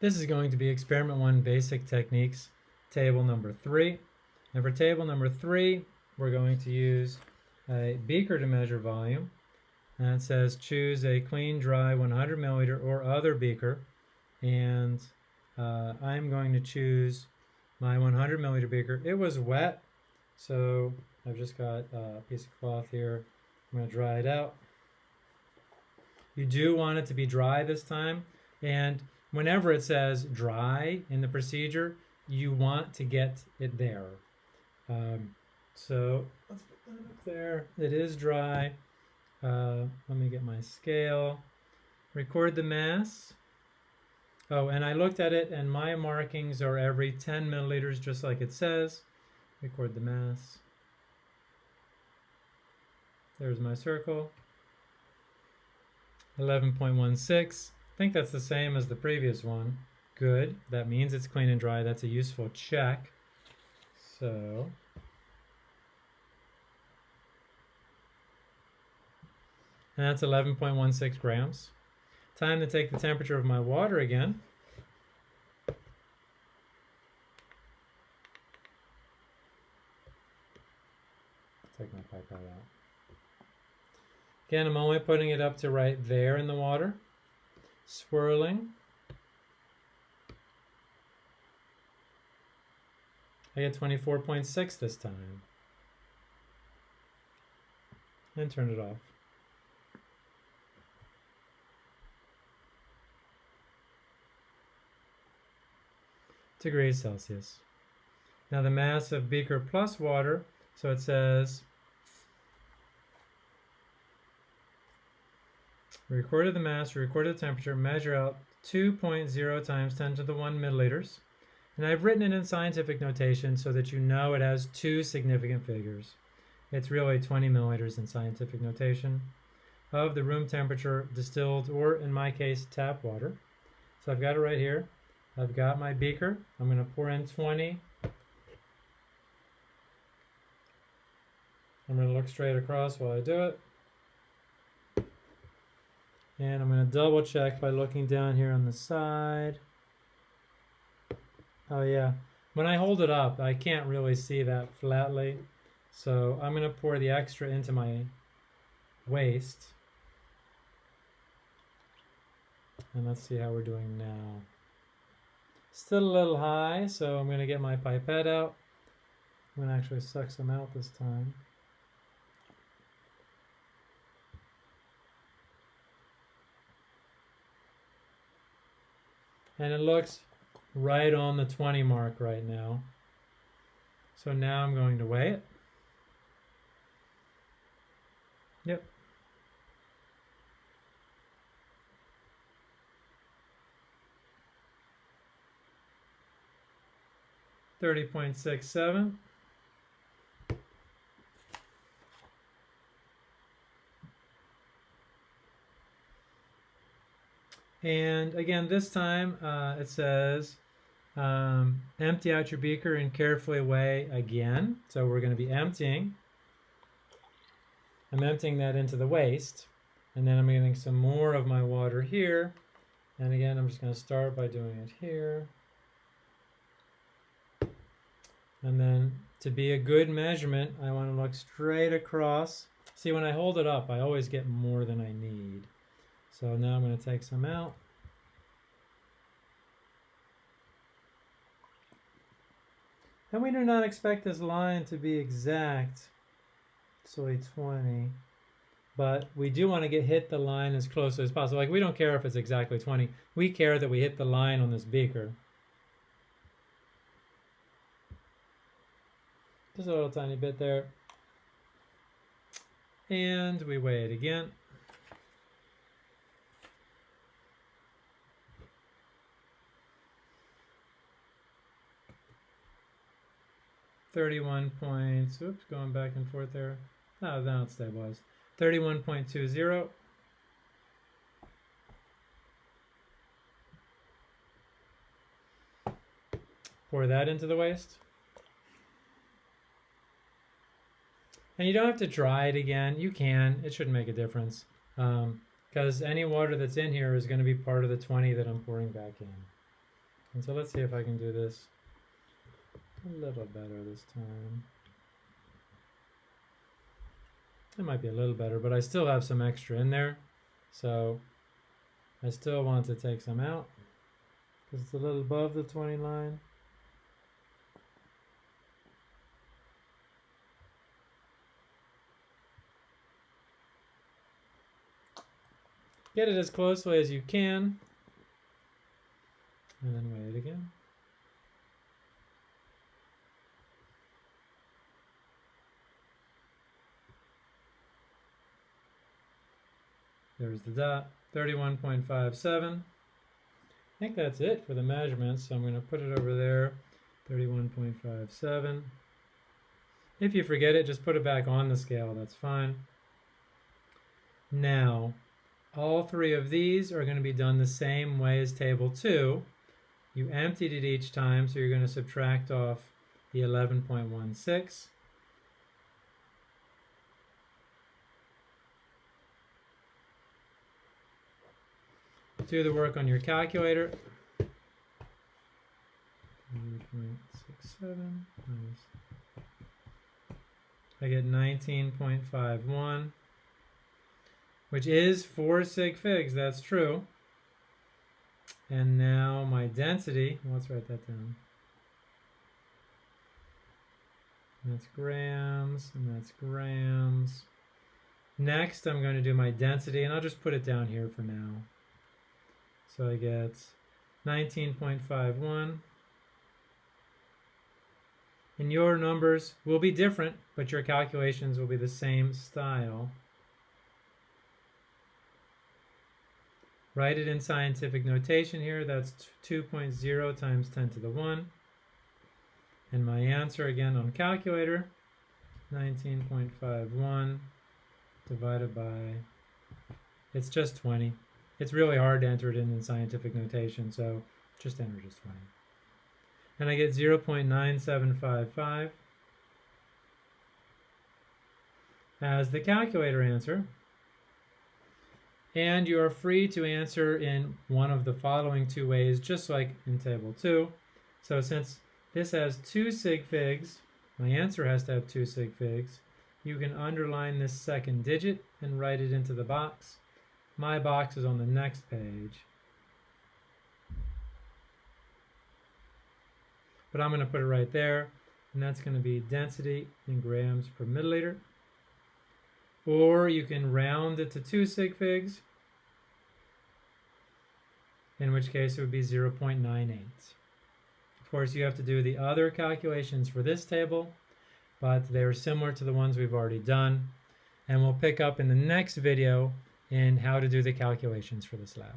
This is going to be experiment one basic techniques, table number three. And for table number three, we're going to use a beaker to measure volume. And it says choose a clean, dry 100 milliliter or other beaker. And uh, I'm going to choose my 100 milliliter beaker. It was wet, so I've just got a piece of cloth here. I'm going to dry it out. You do want it to be dry this time. And whenever it says dry in the procedure, you want to get it there. Um, so let's put that up there. It is dry. Uh, let me get my scale. Record the mass. Oh, and I looked at it and my markings are every 10 milliliters, just like it says. Record the mass. There's my circle. 11.16. Think that's the same as the previous one. Good. That means it's clean and dry. That's a useful check. So and that's 11.16 grams. Time to take the temperature of my water again. Take my pipette out. Again, I'm only putting it up to right there in the water. Swirling. I get 24.6 this time. And turn it off. Degrees Celsius. Now the mass of beaker plus water, so it says Recorded the mass, recorded the temperature, measure out 2.0 times 10 to the 1 milliliters. And I've written it in scientific notation so that you know it has two significant figures. It's really 20 milliliters in scientific notation of the room temperature distilled, or in my case, tap water. So I've got it right here. I've got my beaker. I'm going to pour in 20. I'm going to look straight across while I do it. And I'm going to double check by looking down here on the side. Oh yeah, when I hold it up, I can't really see that flatly. So I'm going to pour the extra into my waste. And let's see how we're doing now. Still a little high, so I'm going to get my pipette out. I'm going to actually suck some out this time. And it looks right on the 20 mark right now. So now I'm going to weigh it. Yep. Thirty point six seven. And again, this time uh, it says um, empty out your beaker and carefully weigh again. So we're going to be emptying. I'm emptying that into the waste. And then I'm getting some more of my water here. And again, I'm just going to start by doing it here. And then to be a good measurement, I want to look straight across. See, when I hold it up, I always get more than I need. So now I'm going to take some out. And we do not expect this line to be exact, so 20. But we do want to get hit the line as close as possible. Like we don't care if it's exactly 20. We care that we hit the line on this beaker. Just a little tiny bit there. And we weigh it again. 31 points, oops, going back and forth there. Oh, now it's stabilized. 31.20. Pour that into the waste. And you don't have to dry it again. You can. It shouldn't make a difference. Because um, any water that's in here is going to be part of the 20 that I'm pouring back in. And so let's see if I can do this a little better this time. It might be a little better, but I still have some extra in there. So I still want to take some out because it's a little above the 20 line. Get it as closely as you can. And then weigh it again. There's the dot, 31.57. I think that's it for the measurements. So I'm going to put it over there, 31.57. If you forget it, just put it back on the scale. That's fine. Now, all three of these are going to be done the same way as table 2. You emptied it each time, so you're going to subtract off the 11.16. do the work on your calculator. 3.67 I get 19.51, which is 4 sig figs, that's true. And now my density, let's write that down. That's grams, and that's grams. Next, I'm going to do my density, and I'll just put it down here for now. So I get 19.51. And your numbers will be different, but your calculations will be the same style. Write it in scientific notation here. That's 2.0 times 10 to the 1. And my answer again on calculator, 19.51 divided by, it's just 20. It's really hard to enter it in in scientific notation, so just enter just 20. And I get 0.9755 as the calculator answer. And you are free to answer in one of the following two ways, just like in table 2. So since this has two sig figs, my answer has to have two sig figs, you can underline this second digit and write it into the box. My box is on the next page. But I'm going to put it right there, and that's going to be density in grams per milliliter. Or you can round it to 2 sig figs, in which case it would be 0.98. Of course, you have to do the other calculations for this table, but they're similar to the ones we've already done. And we'll pick up in the next video and how to do the calculations for this lab.